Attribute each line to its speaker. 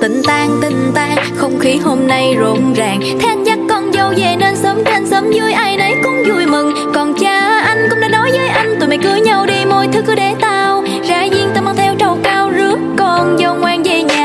Speaker 1: tình tan tình tan không khí hôm nay rộn ràng. Thế anh dắt con dâu về nên sớm trên sớm vui, ai nấy cũng vui mừng. Còn cha, anh cũng đã nói với anh, tụi mày cưới nhau đi mọi thứ cứ để tao. Ra duyên tao mang theo trầu cao, rước con dâu ngoan về nhà.